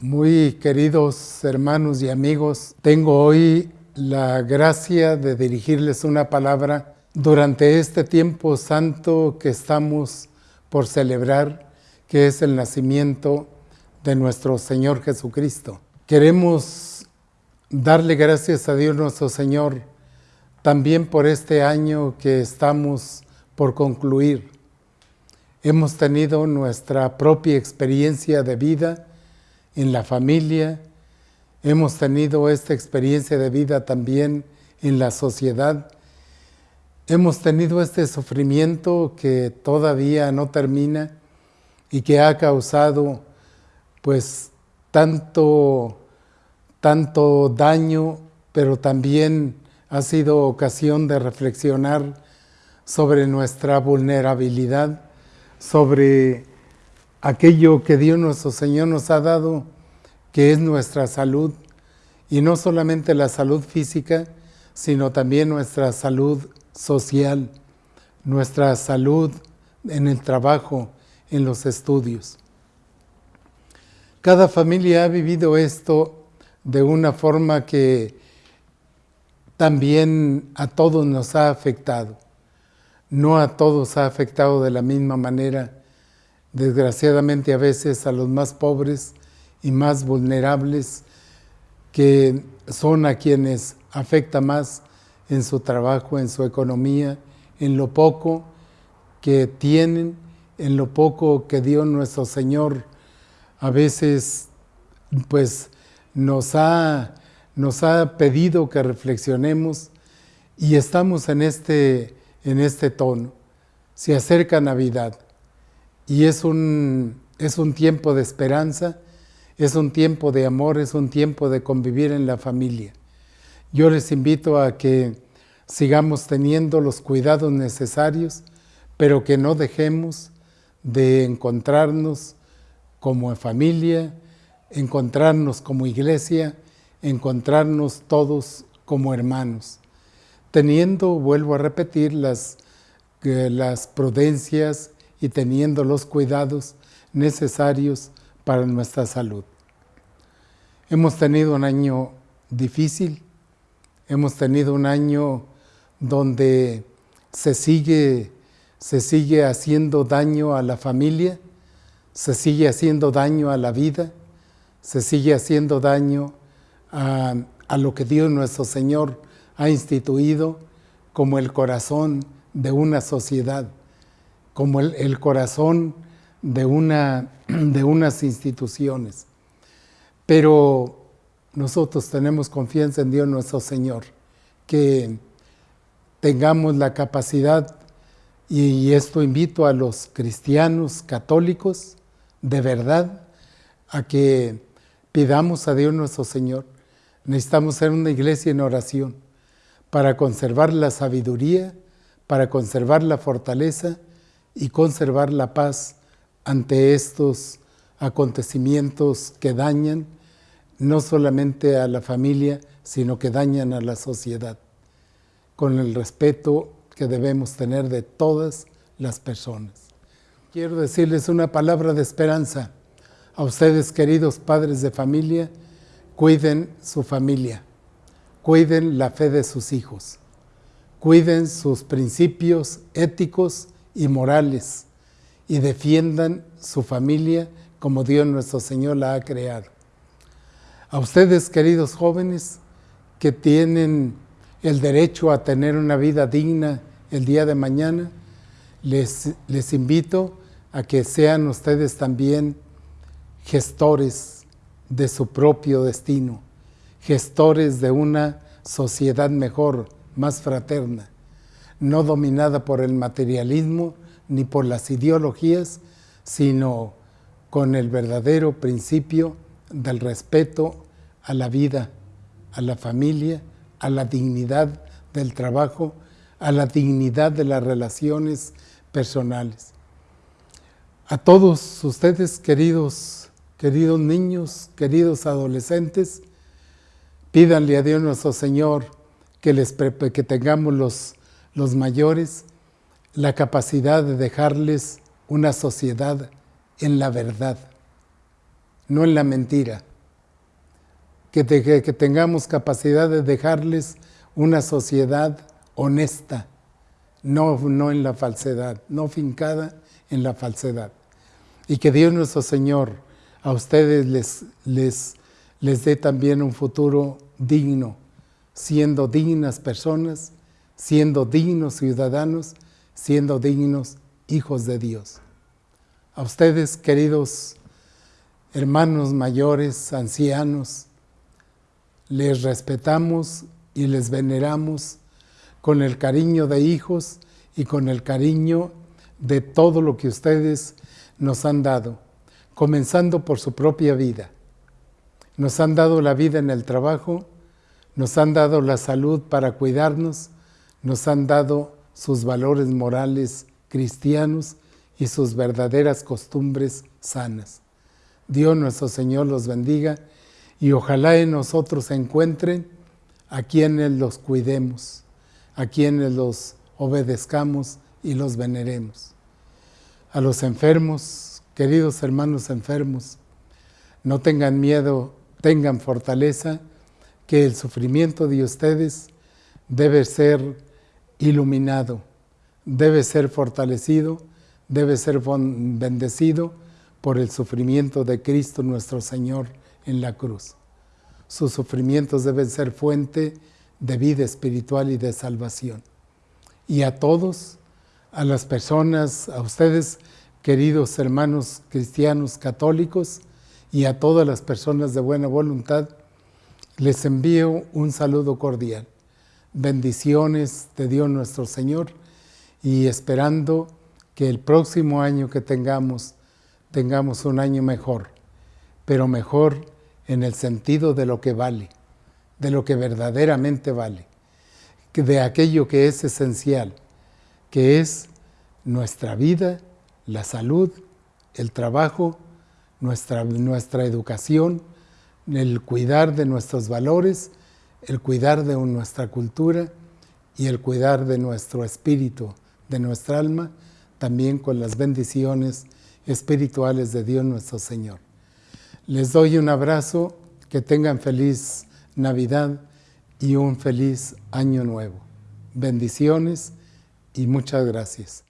Muy queridos hermanos y amigos, tengo hoy la gracia de dirigirles una palabra durante este tiempo santo que estamos por celebrar, que es el nacimiento de nuestro Señor Jesucristo. Queremos darle gracias a Dios nuestro Señor también por este año que estamos por concluir. Hemos tenido nuestra propia experiencia de vida en la familia, hemos tenido esta experiencia de vida también en la sociedad, hemos tenido este sufrimiento que todavía no termina y que ha causado pues tanto, tanto daño, pero también ha sido ocasión de reflexionar sobre nuestra vulnerabilidad, sobre aquello que Dios nuestro Señor nos ha dado, que es nuestra salud, y no solamente la salud física, sino también nuestra salud social, nuestra salud en el trabajo, en los estudios. Cada familia ha vivido esto de una forma que también a todos nos ha afectado. No a todos ha afectado de la misma manera desgraciadamente a veces a los más pobres y más vulnerables, que son a quienes afecta más en su trabajo, en su economía, en lo poco que tienen, en lo poco que Dios nuestro Señor a veces pues nos ha, nos ha pedido que reflexionemos y estamos en este, en este tono. Se acerca Navidad y es un, es un tiempo de esperanza, es un tiempo de amor, es un tiempo de convivir en la familia. Yo les invito a que sigamos teniendo los cuidados necesarios, pero que no dejemos de encontrarnos como familia, encontrarnos como iglesia, encontrarnos todos como hermanos, teniendo, vuelvo a repetir, las, eh, las prudencias y teniendo los cuidados necesarios para nuestra salud. Hemos tenido un año difícil, hemos tenido un año donde se sigue, se sigue haciendo daño a la familia, se sigue haciendo daño a la vida, se sigue haciendo daño a, a lo que Dios nuestro Señor ha instituido como el corazón de una sociedad como el, corazón de, una, de unas instituciones. Pero nosotros tenemos confianza en Dios nuestro Señor, que tengamos la capacidad, y esto invito a los cristianos católicos, de verdad, a que pidamos a Dios nuestro Señor. Necesitamos ser una iglesia en oración para conservar la sabiduría, para conservar la fortaleza y conservar la paz ante estos acontecimientos que dañan no solamente a la familia, sino que dañan a la sociedad, con el respeto que debemos tener de todas las personas. Quiero decirles una palabra de esperanza a ustedes, queridos padres de familia, cuiden su familia, cuiden la fe de sus hijos, cuiden sus principios éticos y morales y defiendan su familia como Dios nuestro Señor la ha creado. A ustedes, queridos jóvenes, que tienen el derecho a tener una vida digna el día de mañana, les, les invito a que sean ustedes también gestores de su propio destino, gestores de una sociedad mejor, más fraterna no dominada por el materialismo ni por las ideologías, sino con el verdadero principio del respeto a la vida, a la familia, a la dignidad del trabajo, a la dignidad de las relaciones personales. A todos ustedes, queridos, queridos niños, queridos adolescentes, pídanle a Dios nuestro Señor que, les, que tengamos los los mayores la capacidad de dejarles una sociedad en la verdad, no en la mentira. Que, tengamos capacidad de dejarles una sociedad honesta, no, no en la falsedad, no fincada en la falsedad. Y que Dios nuestro Señor a ustedes les, les, les dé también un futuro digno, siendo dignas personas, siendo dignos ciudadanos, siendo dignos hijos de Dios. A ustedes, queridos hermanos mayores, ancianos, les respetamos y les veneramos con el cariño de hijos y con el cariño de todo lo que ustedes nos han dado, comenzando por su propia vida. Nos han dado la vida en el trabajo, nos han dado la salud para cuidarnos, nos han dado sus valores morales cristianos y sus verdaderas costumbres sanas. Dios nuestro Señor los bendiga y ojalá en nosotros se encuentren a quienes los cuidemos, a quienes los obedezcamos y los veneremos. A los enfermos, queridos hermanos enfermos, no tengan miedo, tengan fortaleza, que el sufrimiento de ustedes debe ser iluminado, debe ser fortalecido, debe ser bendecido por el sufrimiento de Cristo nuestro Señor en la cruz. Sus sufrimientos deben ser fuente de vida espiritual y de salvación. Y a todos, a las personas, a ustedes, queridos hermanos cristianos católicos, y a todas las personas de buena voluntad, les envío un saludo cordial. Bendiciones de Dios nuestro Señor y esperando que el próximo año que tengamos, tengamos un año mejor, pero mejor en el sentido de lo que vale, de lo que verdaderamente vale, de aquello que es esencial, que es nuestra vida, la salud, el trabajo, nuestra, nuestra educación, el cuidar de nuestros valores, el cuidar de nuestra cultura y el cuidar de nuestro espíritu, de nuestra alma, también con las bendiciones espirituales de Dios nuestro Señor. Les doy un abrazo, que tengan feliz Navidad y un feliz Año Nuevo. Bendiciones y muchas gracias.